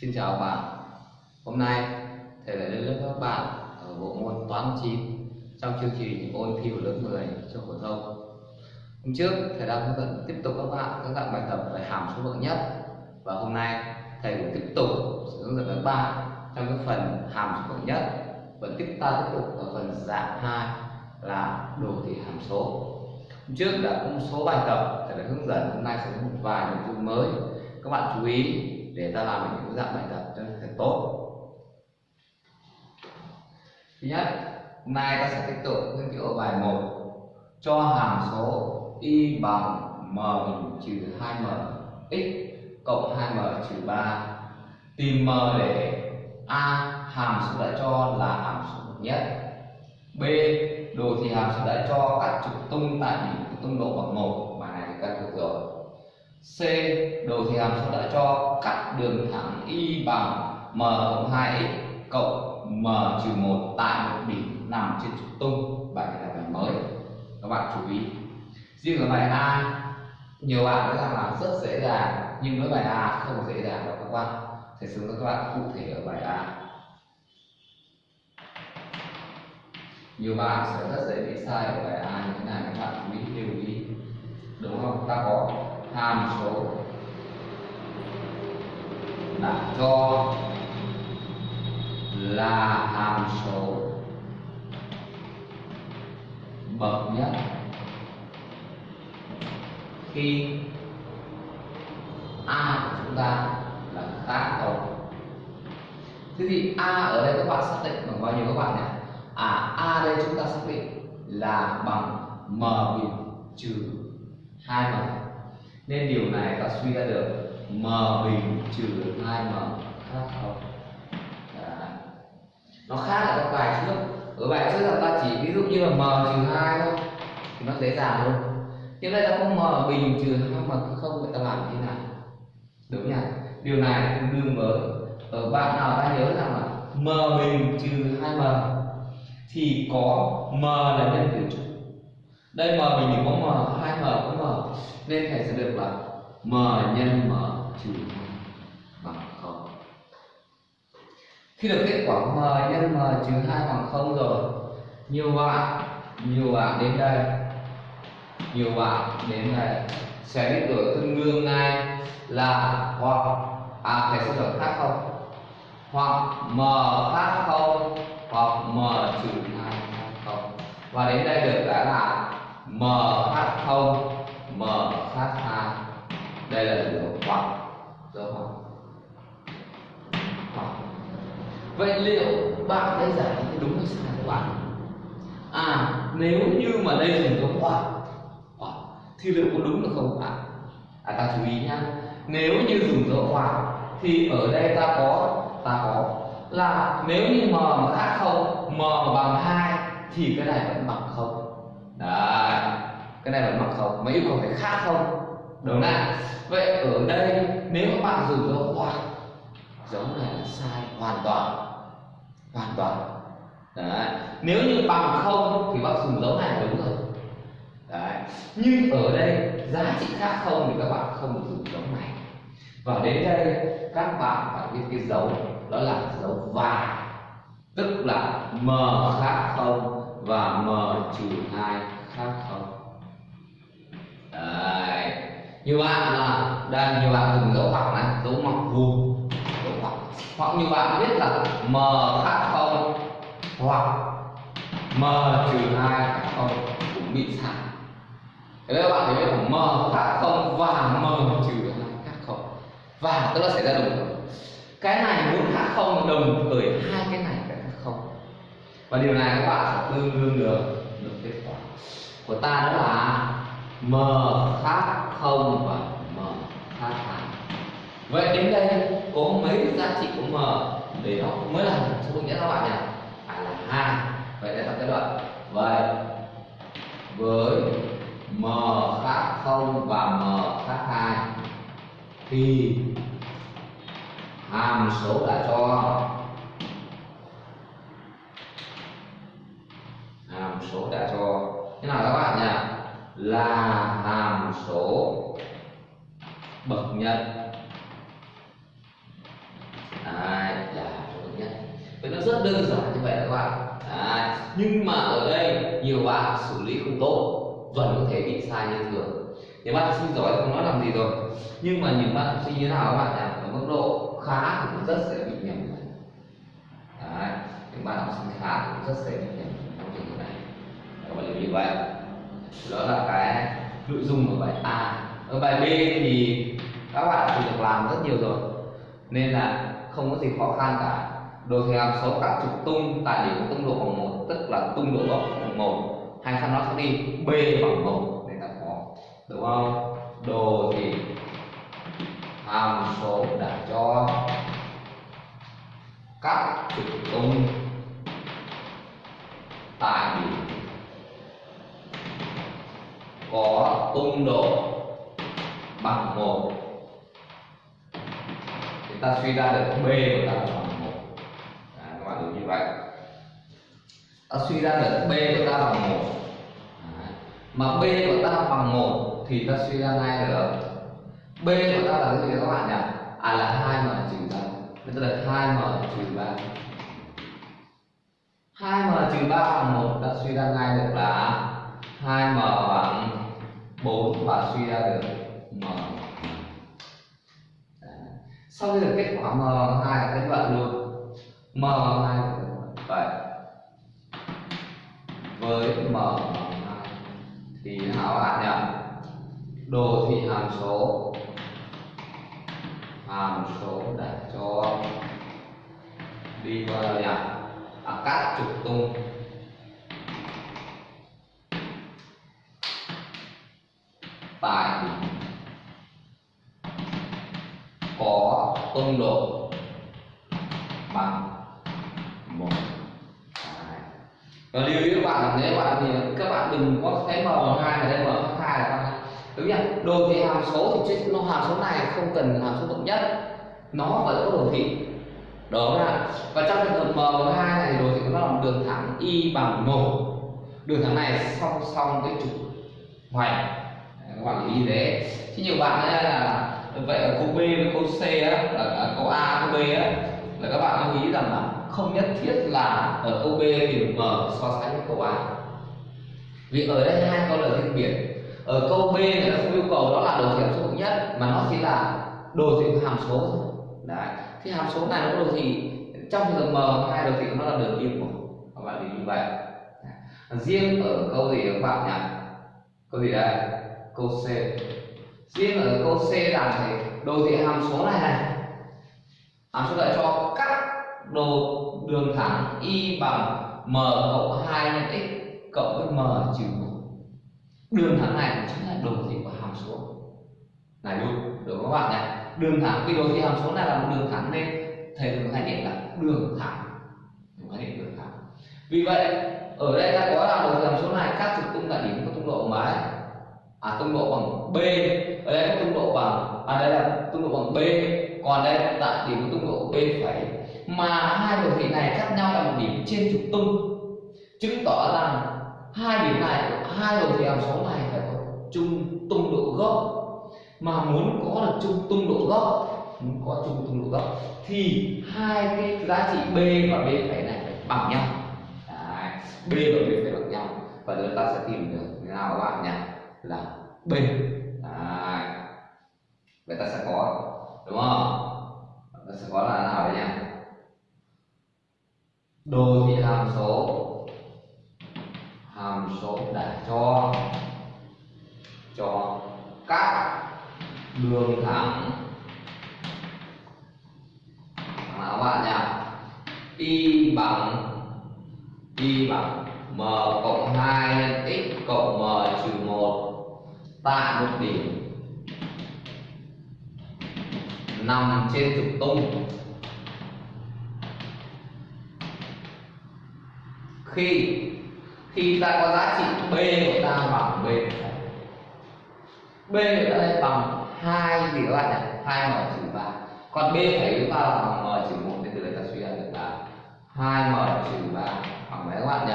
Xin chào các bạn. Hôm nay, thầy lại lên lớp các bạn ở bộ môn toán 9 trong chương trình ôn thi của lớp 10 cho phổ thông. Hôm trước, thầy đã hướng dẫn tiếp tục các bạn các dạng bài tập về hàm số bậc nhất. Và hôm nay, thầy cũng tiếp tục sẽ hướng dẫn các bạn trong cái phần hàm số bậc nhất. Vẫn tiếp ta tiếp tục ở phần dạng 2 là đồ thị hàm số. Hôm trước đã có một số bài tập thầy đã hướng dẫn, hôm nay sẽ có một vài nội dung mới. Các bạn chú ý để ta làm những dạng bài tập cho thật tốt. Thứ nhất, hôm nay ta sẽ tiếp tục nghiên cứu bài 1 cho hàm số y bằng m bình trừ 2m x cộng 2m trừ 3 tìm m để a hàm số đã cho là hàm số bậc nhất. B, đồ thị hàm số đã cho các trục tung tại điểm tung độ bằng một. Bài này các thuộc rồi. C. Đồ thị hàm số đã cho cắt đường thẳng y bằng m cộng 2x cộng m trừ 1 tại một điểm nằm trên trục tung. Bài này là bài mới. Các bạn chú ý. Riêng ở bài A, nhiều bạn nói rằng là rất dễ dàng, nhưng với bài A không dễ dàng đâu các bạn. Thầy hướng các bạn cụ thể ở bài A. Nhiều bạn sẽ rất dễ bị sai ở bài A như thế này các bạn chú ý lưu ý. Đúng không? Ta có hàm số. Đã cho là hàm số. Bậc nhất. Khi a của chúng ta là khác không thế thì a ở đây các bạn xác định bằng bao nhiêu các bạn nhỉ? À a đây chúng ta xác định là bằng m bình trừ hai m nên điều này ta suy ra được. M bình trừ 2m khác không? Đấy. nó khác ở các bài trước. Ở bài trước là ta chỉ ví dụ như là m trừ 2 thôi, thì nó dễ dàng luôn nhưng đây ta có m bình trừ 2m không vậy ta làm như thế nào? Đúng nhỉ? Điều này tương đương với ở bạn nào ta nhớ rằng là m bình trừ 2m thì có m là nhân tử trục đây m bình thì có m hai m có m nên thầy sẽ được là m nhân m trừ bằng không. Khi được kết quả m nhân m trừ hai bằng không rồi, nhiều bạn nhiều bạn đến đây. Nhiều bạn đến đây. Sẽ biết được tương đương ngay là hoặc à thầy sẽ được khác không? Hoặc m khác không? Hoặc m trừ hai bằng không. Và đến đây được đã là m khác không m khác hai đây là dấu hoặc dấu hoặc hoặc vậy liệu bạn thấy giải thì đúng hay sai các bạn? À nếu như mà đây dùng dấu hoặc hoặc thì liệu có đúng được không ạ? à ta chú ý nhá. Nếu như dùng dấu hoặc thì ở đây ta có ta có là nếu như m mà khác không m bằng hai, thì cái này vẫn bằng không. Đấy cái này vẫn bằng không mà yêu cầu phải khác không? Đúng không? Vậy ở đây, nếu các bạn dùng dấu hoặc dấu này là sai hoàn toàn. Hoàn toàn. Đấy. Nếu như bằng không thì bác dùng dấu này đúng rồi. Đấy. Nhưng ở đây, giá trị khác không thì các bạn không được dùng dấu này. Và đến đây, các bạn phải biết cái dấu, đó là dấu và tức là m khác không và m trừ hai khác không. Đấy. nhiều bạn là, đây nhiều bạn dùng dấu hoặc này, dấu mặc vuông. Dấu hoặc hoặc nhiều bạn biết là m khác không, hoặc m trừ hai khác không cũng bị sai thế các bạn thấy là m khác không và m trừ hai khác không. Và, tức là xảy ra đồng thời. Cái này muốn khác không đồng thời hai cái này phải khác không. Và điều này các bạn sẽ tương đương được được kết quả. Của ta đó là m khác không và m khác hai vậy đến đây có mấy giá trị của m để nó mới là số nghĩa các bạn nhỉ? Phải là hai. Vậy đây là kết luận. vậy với m khác không và m khác hai thì hàm số đã cho sai như thường. Nhiều bạn học sinh giỏi không nói làm gì rồi. Nhưng mà những bạn học sinh như thế nào các bạn nhỉ ở mức độ khá cũng rất dễ bị nhầm Đấy. những bạn học sinh khá cũng rất dễ bị nhầm trong trường hợp này. Các bạn lưu ý vậy. Đó là cái nội dung của bài A. Ở bài B thì các bạn thì được làm rất nhiều rồi, nên là không có gì khó khăn cả. Đồ thị hàm số các trục tung tại điểm tung độ bằng một, tức là tung độ gốc bằng một, hay sao nó sẽ đi b bằng một đúng không? Đồ thị hàm số đã cho các trục tung tại điểm có tung độ bằng một. Thì ta suy ra được b của ta là bằng một. À, các bạn hiểu như vậy. Ta suy ra được b của ta bằng một. À, mà b của ta bằng một thì ta suy ra ngay được b của ta là cái gì các bạn nhỉ? À là hai m trừ ba. Ta là hai m trừ ba. Hai m trừ ba bằng một, ta suy ra ngay được là hai m bằng 4 và suy ra được m. Sau khi được kết quả m2 là kết luận luôn. M2 vậy. Với m thì hảo bạn nhỉ? Đồ thị hàm số. Hàm số để cho đi vào đâu à, các trục tung. Tại có tung độ bằng một và lưu ý các bạn là nếu bạn thì các bạn đừng có thấy m hai ở đây m là đúng không? đồ thị hàm số thì trên nó hàm số này không cần hàm số bậc nhất. Nó vẫn có đồ thị. Đó là và trong trường hợp m hai này thì đồ thị của nó là đường thẳng y bằng một. Đường thẳng này song song với trục hoành các bạn ý thế chứ nhiều bạn ấy là, vậy ở câu B với câu C á, là câu A câu B á, là các bạn lưu ý rằng là không nhất thiết là ở câu B thì M so sánh với câu A. Vì ở đây hai câu là riêng biệt ở câu B người ta không yêu cầu đó là đồ thị hàm số bậc nhất, mà nó chỉ là đồ thị hàm số thôi. Đấy, thì hàm số này nó có đồ thị, trong trường hợp M hai đồ thị nó là đường yên của các bạn lưu như vậy. Riêng ở câu gì các bạn nhỉ? Câu gì đây? Câu C. Riêng ở câu C rằng thì đồ thị hàm số này này. Hàm số lại cho các đồ đường thẳng y bằng m cộng 2 nhân x cộng với m trừ 1 đường thẳng này chính là đồ thị của hàm số. Này luôn được các bạn này. đường thẳng, cái đồ thị hàm số này là một đường thẳng nên thầy thường khái niệm là đường thẳng. Đúng khái niệm đường thẳng. Vì vậy, ở đây ta có là đồ thị hàm số này, các trục tung tại điểm có tung độ mấy à tung độ bằng b. Ở đây có tung độ bằng à đây là tung độ bằng b. Còn đây tại điểm có tung độ b phẩy. Mà hai đồ thị này khác nhau là một điểm trên trục tung. Chứng tỏ rằng hai điểm này, hai đồ thị hàm số này phải có chung tung độ gốc. Mà muốn có được chung tung độ gốc, muốn có chung tung độ gốc, thì hai cái giá trị b và b phải này phải bằng nhau. Đấy. b và b phải bằng nhau. Và chúng ta sẽ tìm được nào các bạn nhỉ? Là b. Đấy. vậy ta sẽ có, đúng không? Ta sẽ có là nào đấy nhỉ? Đồ thị hàm số hàm số đã cho cho các đường thẳng. Nào các bạn nhỉ y bằng y bằng m cộng 2 nhân x cộng m trừ 1 tại một điểm nằm trên trục tung. Khi khi ta có giá trị b của ta bằng b. B của ta đây bằng hai gì các bạn nhỉ? Hai m trừ ba. Còn b phải chúng ta là bằng m trừ một nên từ đây ta suy ra được là hai m trừ ba bằng mấy các bạn nhỉ?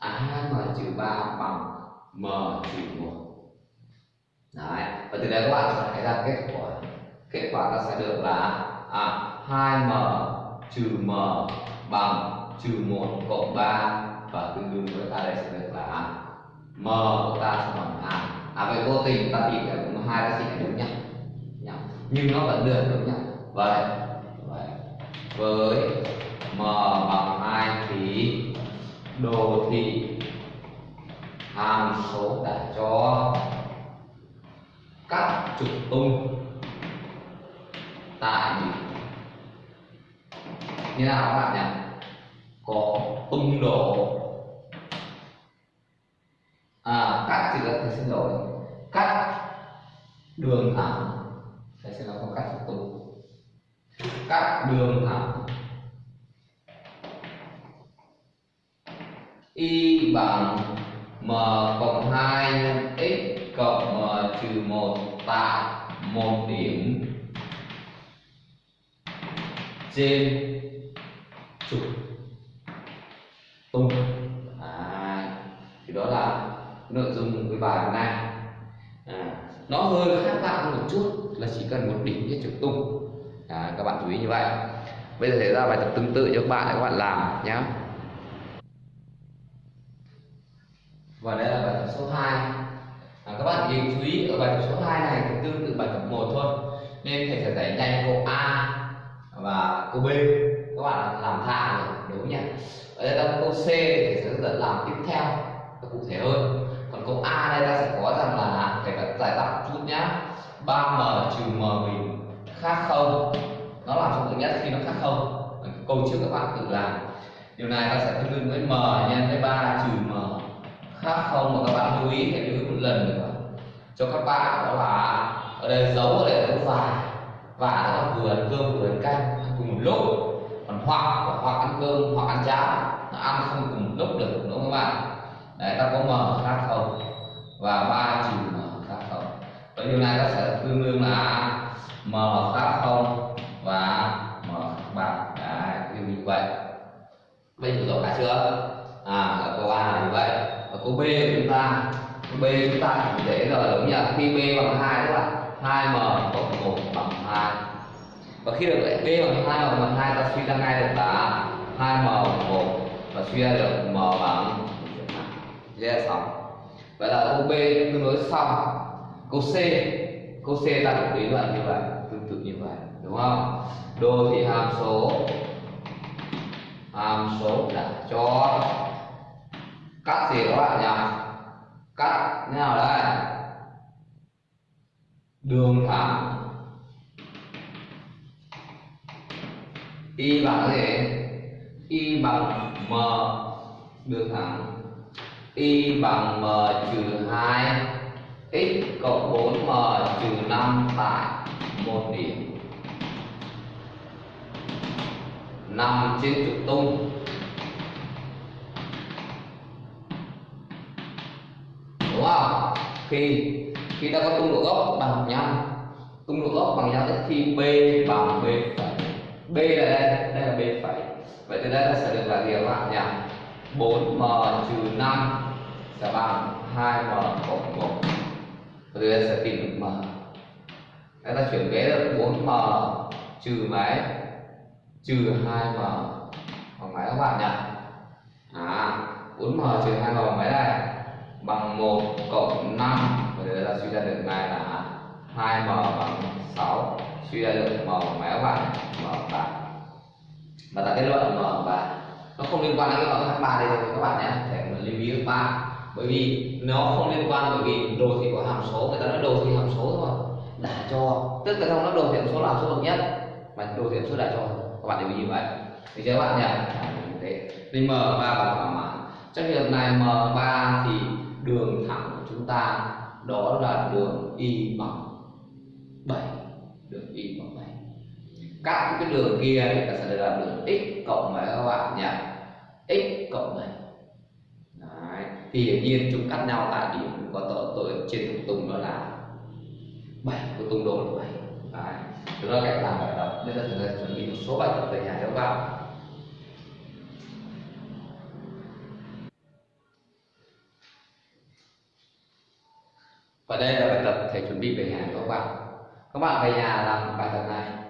À hai m trừ ba bằng m trừ một. Đấy, và từ đây các bạn sẽ thấy ra kết quả kết quả ta sẽ được là à 2m trừ m bằng trừ 1 cộng 3 và tương đương với ta đây sẽ được là m của ta sẽ bằng a à vậy vô tình ta tìm được à, cũng hai ta này đúng nhau. Nhưng nó vẫn được đúng nhau. Vậy vậy với m bằng hai thì đồ thị hàm số đã cho các trục tung tại. Như nào các bạn nhỉ có tung độ. À cắt thì là thầy xin lỗi. Cắt đường thẳng. Thầy xin lỗi không cắt tiếp tục. Cắt đường thẳng. Y bằng m cộng 2 nhân x cộng m trừ 1 tại một điểm. Trên trục tung à, thì đó là nội dung cái bài hôm nay. À, nó hơi khác lạ một chút là chỉ cần một đỉnh trên trục tung à, các bạn chú ý như vậy. Bây giờ sẽ ra bài tập tương tự cho các bạn để các bạn làm nhé và đây là bài tập số 2 à, các bạn nhìn chú ý ở bài tập số 2 này thì tương tự bài tập 1 thôi. Nên thầy sẽ giải nhanh câu A và câu B. Các bạn làm thả rồi đúng nhỉ? Ở đây ta câu C thì sẽ dẫn làm tiếp theo và cụ thể hơn. Còn câu A đây ta sẽ có rằng là thầy phải giải đáp chút nhá. 3m trừ m bình khác không? Nó làm cho tự nhất khi nó khác không? Câu trước các bạn tự làm. Điều này ta sẽ tương đương với m nhân với 3 trừ m khác không? Mà các bạn lưu ý, hãy lưu ý một lần nữa. Cho các bạn đó là ở đây dấu ở đây dấu và và nó vừa ăn cơm vừa ăn canh. Cùng một lúc. Còn hoặc hoặc ăn cơm hoặc ăn cháo nó ăn không cùng lúc được, đúng không các bạn? Đấy, ta có m khác không và ba trừ m khác không và điều này ta sẽ tương đương là m khác không và m bằng đấy điều như vậy bây giờ rõ cả chưa? À ở câu a là như vậy. Ở câu b của chúng ta, câu b chúng ta chỉ dễ rồi đúng nhỉ khi b bằng hai tức là hai m cộng một bằng hai. và khi được b bằng hai bằng bằng hai, ta suy ra ngay được là 2m bằng 1 và suy ra được m bằng dễ xong. Vậy là câu b tương đối xong. Câu c câu c ta được lý luận như vậy, tương tự như vậy, đúng không? Đồ thị hàm số hàm số đã cho cắt gì các bạn nhỉ? Cắt như nào đây? Đường thẳng. Y bằng cái gì? Y bằng m đường thẳng y bằng m trừ 2 x cộng 4m trừ 5 tại một điểm. Nằm trên trục tung. Đúng không? Khi khi ta có tung độ gốc bằng nhau, tung độ gốc bằng nhau khi b bằng b phẩy. B là đây đây là b phẩy vậy từ đây ta sẽ được là gì các bạn nhỉ 4m trừ 5 sẽ bằng 2m cộng 1 và từ đây sẽ tìm được m. Đây ta chuyển vế được 4m trừ mấy? Trừ 2m bằng mấy các bạn nhỉ à 4m trừ 2m bằng mấy đây? Bằng 1 cộng 5 và từ đây ta suy ra được ngay là 2m bằng 6 suy ra được m bằng mấy các bạn m bằng 3 và ta kết luận mở và nó không liên quan đến cái bằng 3 đây rồi các bạn nhé, để mình lưu ý các bạn bởi vì nó không liên quan bởi vì đồ thị của hàm số, người ta nói đồ thị hàm số thôi. Đã cho, tức là không nó đồ thị hàm số là số bậc nhất, mà đồ thị hàm số đã cho. Các bạn lưu ý như vậy. Thì các bạn nhỉ? Thế nên m 3 bằng thỏa mãn. Trong trường hợp này m 3 thì đường thẳng của chúng ta đó là đường y bằng 7 đường y bằng các cái đường kia thì ta sẽ được là đường x cộng mấy các bạn nhỉ x cộng này. Đấy. thì hiển nhiên chúng cắt nhau tại điểm có tổ tôi trên trục tung đó là bảy của tung độ là bảy. Đấy. đó là cách làm bài tập nên là chúng ta chuẩn bị một số bài tập về nhà cho các bạn và đây là bài tập thầy chuẩn bị về nhà cho các bạn các bạn về nhà làm bài tập này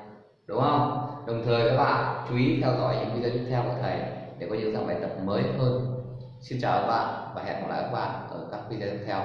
đúng không? Đồng thời các bạn chú ý theo dõi những video tiếp theo của thầy để có những dạng bài tập mới hơn. Xin chào các bạn và hẹn gặp lại các bạn ở các video tiếp theo.